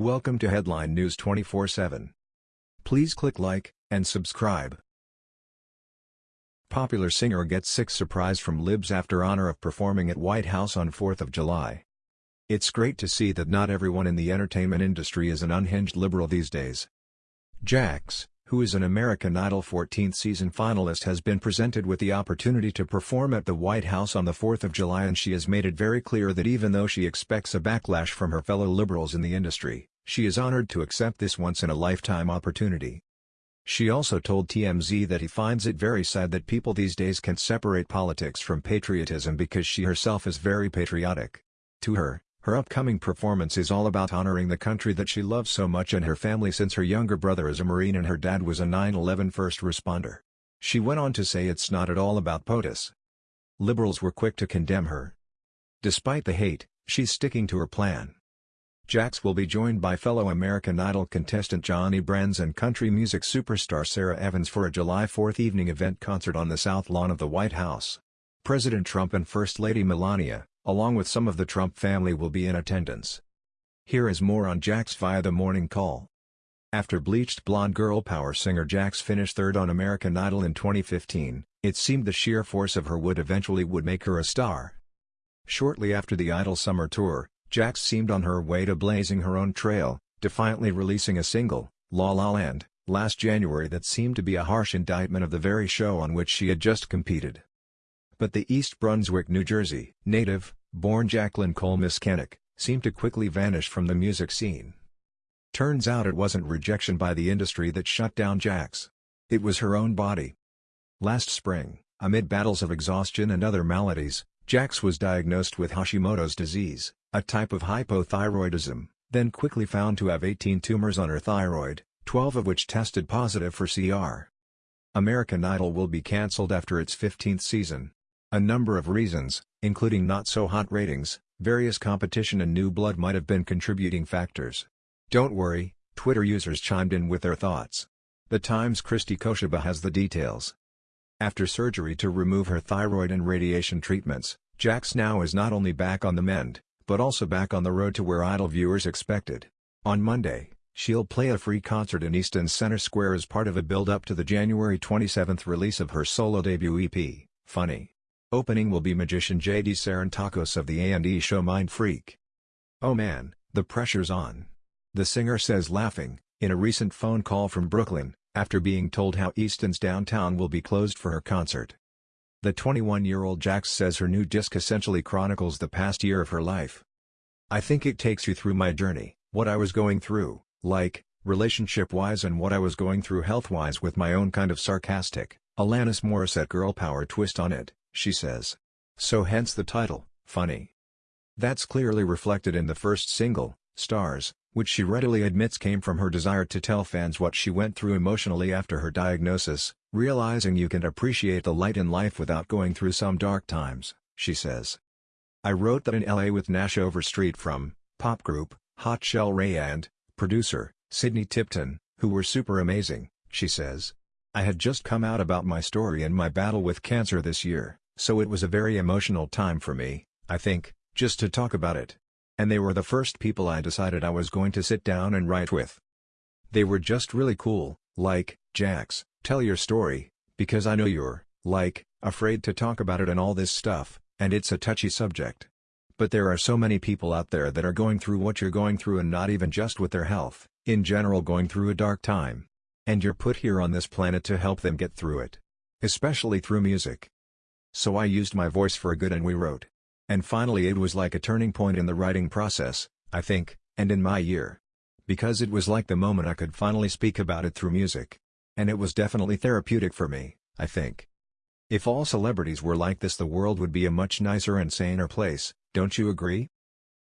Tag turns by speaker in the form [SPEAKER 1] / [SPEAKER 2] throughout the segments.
[SPEAKER 1] Welcome to Headline News 24/7. Please click like and subscribe. Popular singer gets sick surprise from libs after honor of performing at White House on 4th of July. It's great to see that not everyone in the entertainment industry is an unhinged liberal these days. Jax, who is an American Idol 14th season finalist has been presented with the opportunity to perform at the White House on the 4th of July and she has made it very clear that even though she expects a backlash from her fellow liberals in the industry, she is honored to accept this once-in-a-lifetime opportunity. She also told TMZ that he finds it very sad that people these days can separate politics from patriotism because she herself is very patriotic. To her, her upcoming performance is all about honoring the country that she loves so much and her family since her younger brother is a Marine and her dad was a 9-11 first responder. She went on to say it's not at all about POTUS. Liberals were quick to condemn her. Despite the hate, she's sticking to her plan. Jax will be joined by fellow American Idol contestant Johnny Brands and country music superstar Sara Evans for a July 4 evening event concert on the South Lawn of the White House. President Trump and First Lady Melania, along with some of the Trump family will be in attendance. Here is more on Jax via the morning call. After bleached blonde girl power singer Jax finished third on American Idol in 2015, it seemed the sheer force of her would eventually would make her a star. Shortly after the Idol summer tour, Jax seemed on her way to blazing her own trail, defiantly releasing a single, La La Land, last January that seemed to be a harsh indictment of the very show on which she had just competed. But the East Brunswick, New Jersey, native, born Jacqueline Cole Miskanic, seemed to quickly vanish from the music scene. Turns out it wasn't rejection by the industry that shut down Jax. It was her own body. Last spring, amid battles of exhaustion and other maladies, Jax was diagnosed with Hashimoto's disease, a type of hypothyroidism, then quickly found to have 18 tumors on her thyroid, 12 of which tested positive for CR. American Idol will be cancelled after its 15th season. A number of reasons, including not-so-hot ratings, various competition and new blood might have been contributing factors. Don't worry, Twitter users chimed in with their thoughts. The Times' Christy Kosheba has the details. After surgery to remove her thyroid and radiation treatments, Jax now is not only back on the mend, but also back on the road to where Idol viewers expected. On Monday, she'll play a free concert in Easton Center Square as part of a build-up to the January 27 release of her solo debut EP, Funny. Opening will be magician J.D. Sarantakos of the A&E show Mind Freak. Oh man, the pressure's on. The singer says laughing, in a recent phone call from Brooklyn, after being told how Easton's downtown will be closed for her concert. The 21-year-old Jax says her new disc essentially chronicles the past year of her life. I think it takes you through my journey, what I was going through, like, relationship-wise and what I was going through health-wise with my own kind of sarcastic, Alanis Morissette girl power twist on it, she says. So hence the title, Funny. That's clearly reflected in the first single, Stars, which she readily admits came from her desire to tell fans what she went through emotionally after her diagnosis, realizing you can appreciate the light in life without going through some dark times, she says. I wrote that in LA with Nash Overstreet from, pop group, Hot Chelle Rae and, producer, Sidney Tipton, who were super amazing, she says. I had just come out about my story and my battle with cancer this year, so it was a very emotional time for me, I think, just to talk about it and they were the first people I decided I was going to sit down and write with. They were just really cool, like, Jax, tell your story, because I know you're, like, afraid to talk about it and all this stuff, and it's a touchy subject. But there are so many people out there that are going through what you're going through and not even just with their health, in general going through a dark time. And you're put here on this planet to help them get through it. Especially through music. So I used my voice for a good and we wrote. And finally it was like a turning point in the writing process, I think, and in my year. Because it was like the moment I could finally speak about it through music. And it was definitely therapeutic for me, I think. If all celebrities were like this the world would be a much nicer and saner place, don't you agree?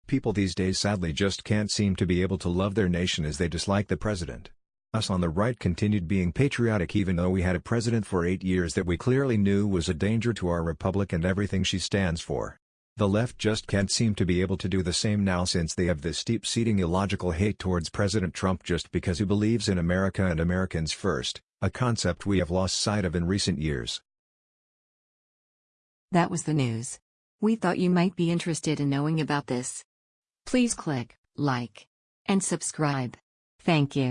[SPEAKER 1] People these days sadly just can't seem to be able to love their nation as they dislike the president. Us on the right continued being patriotic even though we had a president for eight years that we clearly knew was a danger to our republic and everything she stands for. The left just can't seem to be able to do the same now since they have this steep-seating illogical hate towards President Trump just because he believes in America and Americans first, a concept we have lost sight of in recent years.
[SPEAKER 2] That was the news. We thought you might be interested in knowing about this. Please click like and subscribe. Thank you.